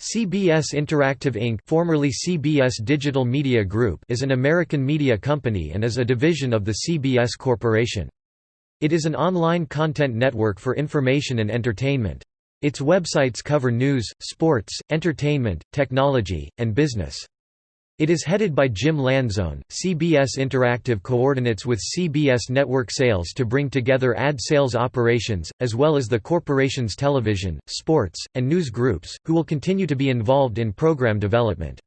CBS Interactive Inc. formerly CBS Digital Media Group is an American media company and is a division of the CBS Corporation. It is an online content network for information and entertainment. Its websites cover news, sports, entertainment, technology, and business. It is headed by Jim Lanzone. CBS Interactive coordinates with CBS network sales to bring together ad sales operations, as well as the corporation's television, sports, and news groups, who will continue to be involved in program development.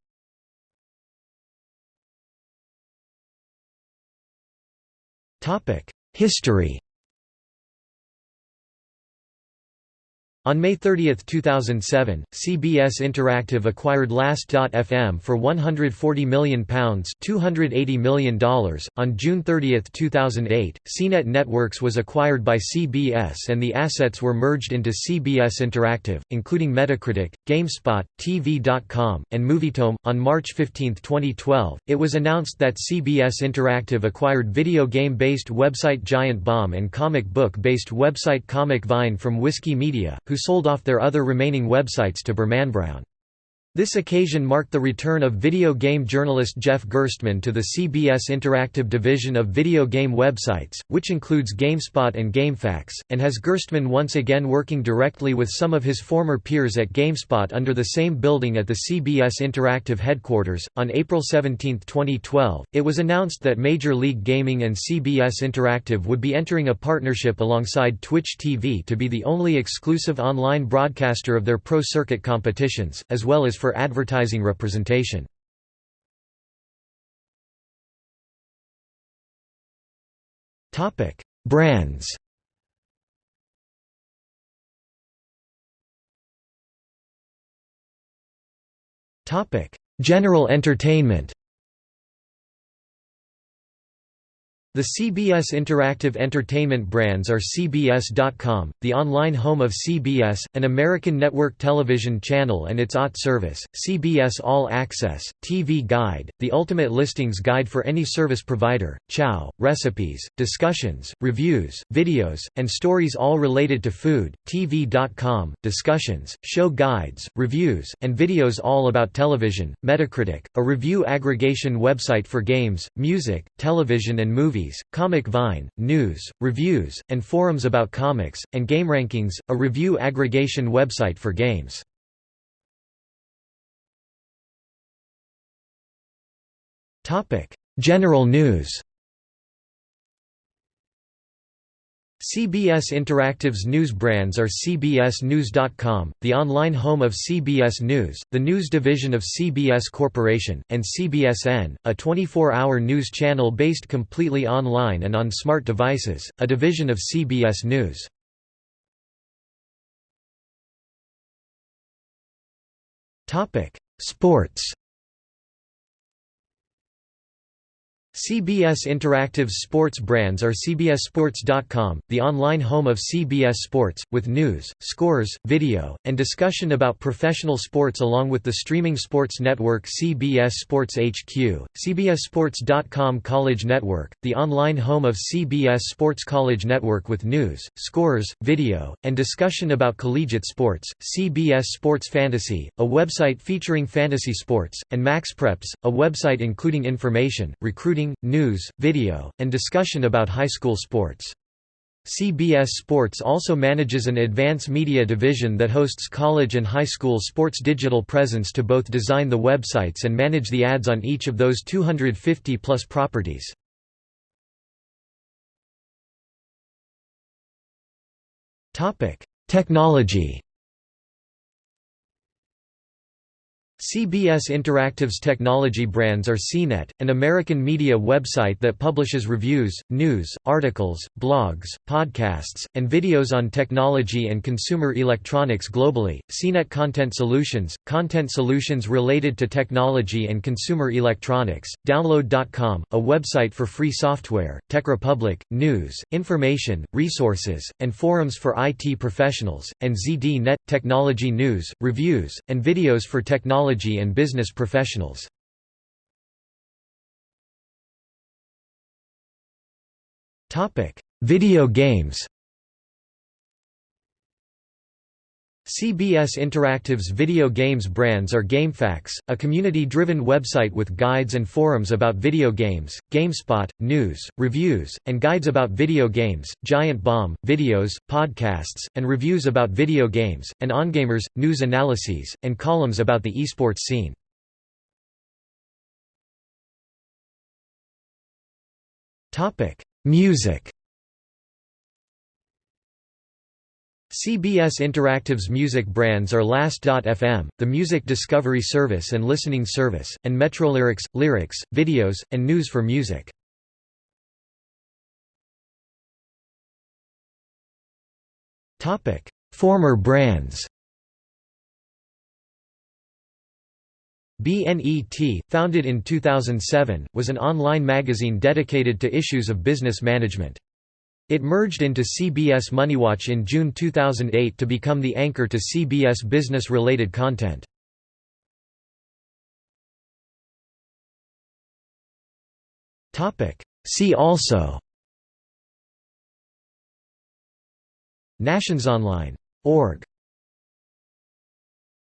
History On May 30, 2007, CBS Interactive acquired Last.fm for £140 million $280 million. On June 30, 2008, CNET Networks was acquired by CBS and the assets were merged into CBS Interactive, including Metacritic, GameSpot, TV.com, and MovieTome. On March 15, 2012, it was announced that CBS Interactive acquired video game based website Giant Bomb and comic book based website Comic Vine from Whiskey Media who sold off their other remaining websites to BermanBraun. This occasion marked the return of video game journalist Jeff Gerstmann to the CBS Interactive division of video game websites, which includes GameSpot and GameFAQs, and has Gerstmann once again working directly with some of his former peers at GameSpot under the same building at the CBS Interactive headquarters. On April 17, 2012, it was announced that Major League Gaming and CBS Interactive would be entering a partnership alongside Twitch TV to be the only exclusive online broadcaster of their pro circuit competitions, as well as for advertising representation. Brands Topic General entertainment The CBS Interactive Entertainment brands are CBS.com, the online home of CBS, an American network television channel and its OTT service, CBS All Access, TV Guide, the ultimate listings guide for any service provider, Chow, recipes, discussions, reviews, videos, and stories all related to food, TV.com, discussions, show guides, reviews, and videos all about television, Metacritic, a review aggregation website for games, music, television and movies movies, Comic Vine, news, reviews, and forums about comics, and GameRankings, a review aggregation website for games. General news CBS Interactive's news brands are CBSNews.com, the online home of CBS News, the news division of CBS Corporation, and CBSN, a 24-hour news channel based completely online and on smart devices, a division of CBS News. Sports CBS Interactive's sports brands are CBSSports.com, the online home of CBS Sports, with news, scores, video, and discussion about professional sports along with the streaming sports network CBS Sports HQ, CBSSports.com College Network, the online home of CBS Sports College Network with news, scores, video, and discussion about collegiate sports, CBS Sports Fantasy, a website featuring fantasy sports, and MaxPreps, a website including information, recruiting news, video, and discussion about high school sports. CBS Sports also manages an advance media division that hosts college and high school sports digital presence to both design the websites and manage the ads on each of those 250-plus properties. Technology CBS Interactive's technology brands are CNET, an American media website that publishes reviews, news, articles, blogs, podcasts, and videos on technology and consumer electronics globally, CNET Content Solutions, content solutions related to technology and consumer electronics, Download.com, a website for free software, TechRepublic, news, information, resources, and forums for IT professionals, and ZDNet, technology news, reviews, and videos for technology technology and business professionals. Video games CBS Interactive's video games brands are GameFAQs, a community-driven website with guides and forums about video games, GameSpot, news, reviews, and guides about video games, Giant Bomb, videos, podcasts, and reviews about video games, and OnGamers, news analyses, and columns about the esports scene. Music CBS Interactive's music brands are Last.fm, the music discovery service and listening service, and Metrolyrics, lyrics, videos, and news for music. Former brands BNET, founded in 2007, was an online magazine dedicated to issues of business management. It merged into CBS MoneyWatch in June 2008 to become the anchor to CBS business-related content. See also NationsOnline.org